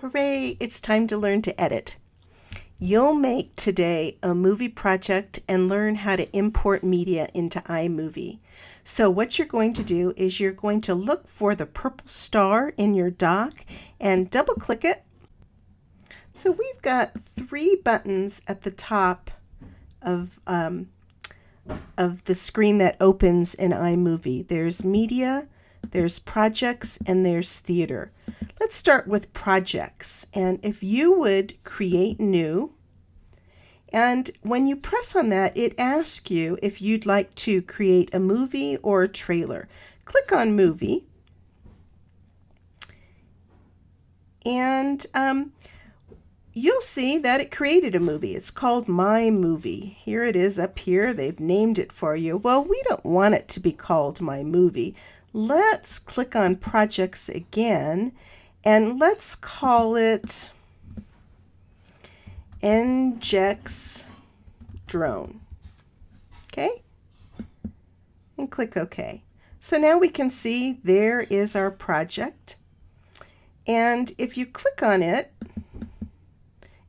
Hooray, it's time to learn to edit. You'll make today a movie project and learn how to import media into iMovie. So what you're going to do is you're going to look for the purple star in your dock and double click it. So we've got three buttons at the top of, um, of the screen that opens in iMovie. There's media, there's projects, and there's theater. Let's start with projects. And if you would create new, and when you press on that, it asks you if you'd like to create a movie or a trailer. Click on movie. And um, you'll see that it created a movie. It's called My Movie. Here it is up here. They've named it for you. Well, we don't want it to be called My Movie. Let's click on Projects again and let's call it NGEX drone. Okay? And click OK. So now we can see there is our project. And if you click on it,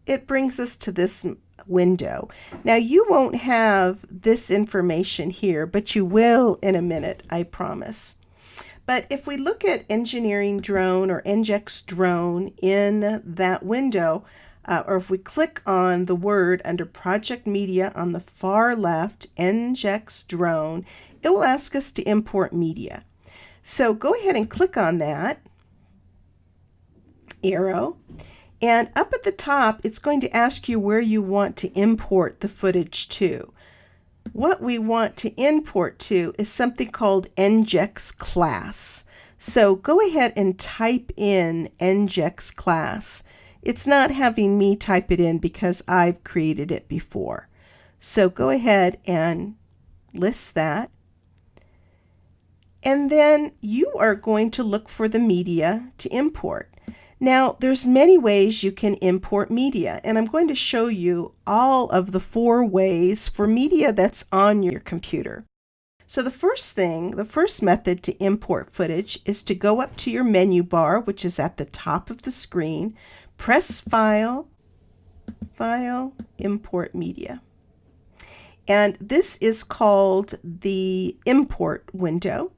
it brings us to this window. Now you won't have this information here, but you will in a minute, I promise. But if we look at engineering drone or NGEX drone in that window, uh, or if we click on the word under project media on the far left, NGEX drone, it will ask us to import media. So go ahead and click on that arrow. And up at the top, it's going to ask you where you want to import the footage to what we want to import to is something called NGEX class. So go ahead and type in NGEX class. It's not having me type it in because I've created it before. So go ahead and list that. And then you are going to look for the media to import. Now, there's many ways you can import media, and I'm going to show you all of the four ways for media that's on your computer. So the first thing, the first method to import footage is to go up to your menu bar, which is at the top of the screen, press File, File, Import Media. And this is called the import window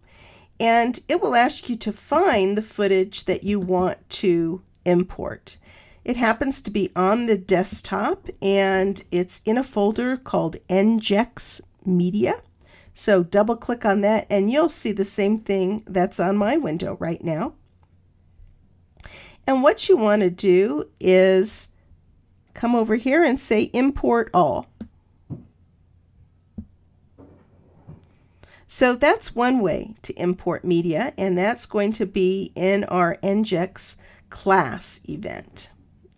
and it will ask you to find the footage that you want to import. It happens to be on the desktop and it's in a folder called NGEX Media. So double click on that and you'll see the same thing that's on my window right now. And what you want to do is come over here and say import all. So that's one way to import media, and that's going to be in our NGEX class event.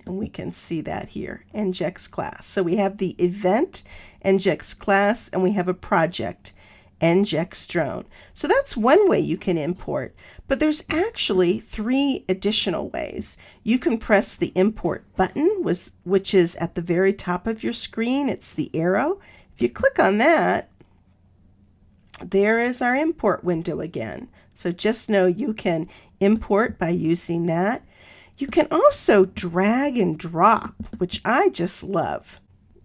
And we can see that here, NGEX class. So we have the event, NGEX class, and we have a project, NGEX drone. So that's one way you can import, but there's actually three additional ways. You can press the import button, which is at the very top of your screen. It's the arrow. If you click on that, there is our import window again. So just know you can import by using that. You can also drag and drop, which I just love.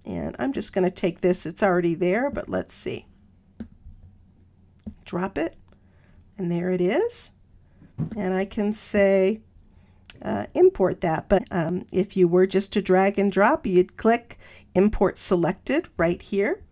And I'm just going to take this, it's already there, but let's see. Drop it, and there it is. And I can say uh, import that, but um, if you were just to drag and drop, you'd click import selected right here.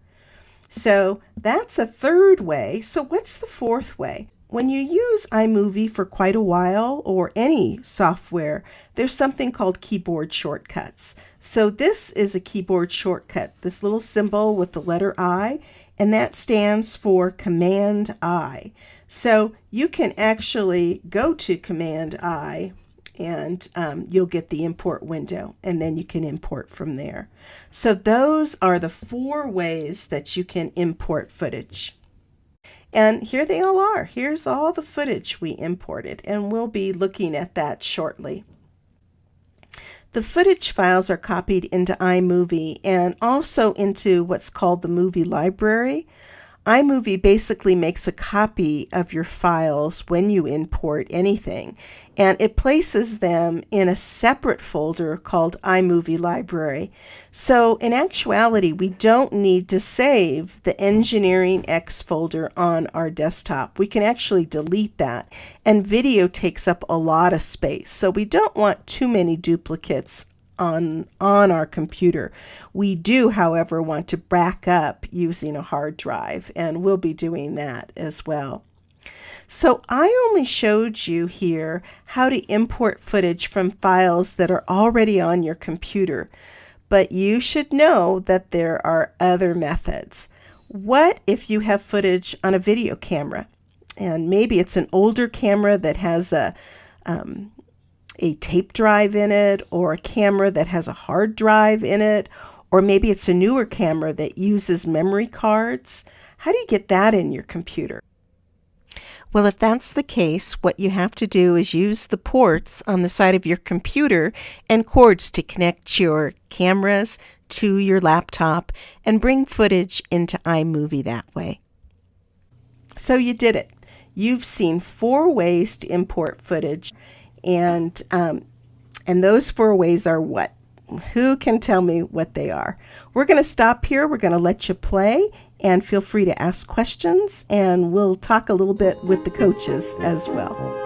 So that's a third way. So what's the fourth way? When you use iMovie for quite a while or any software, there's something called keyboard shortcuts. So this is a keyboard shortcut, this little symbol with the letter I, and that stands for Command I. So you can actually go to Command I and um, you'll get the import window and then you can import from there. So those are the four ways that you can import footage. And here they all are. Here's all the footage we imported and we'll be looking at that shortly. The footage files are copied into iMovie and also into what's called the movie library. iMovie basically makes a copy of your files when you import anything, and it places them in a separate folder called iMovie Library. So, in actuality, we don't need to save the Engineering X folder on our desktop. We can actually delete that, and video takes up a lot of space, so we don't want too many duplicates on, on our computer. We do, however, want to back up using a hard drive, and we'll be doing that as well. So I only showed you here how to import footage from files that are already on your computer, but you should know that there are other methods. What if you have footage on a video camera? And maybe it's an older camera that has a, um, a tape drive in it or a camera that has a hard drive in it, or maybe it's a newer camera that uses memory cards. How do you get that in your computer? Well, if that's the case, what you have to do is use the ports on the side of your computer and cords to connect your cameras to your laptop and bring footage into iMovie that way. So you did it. You've seen four ways to import footage and um, and those four ways are what? Who can tell me what they are? We're going to stop here. We're going to let you play and feel free to ask questions and we'll talk a little bit with the coaches as well.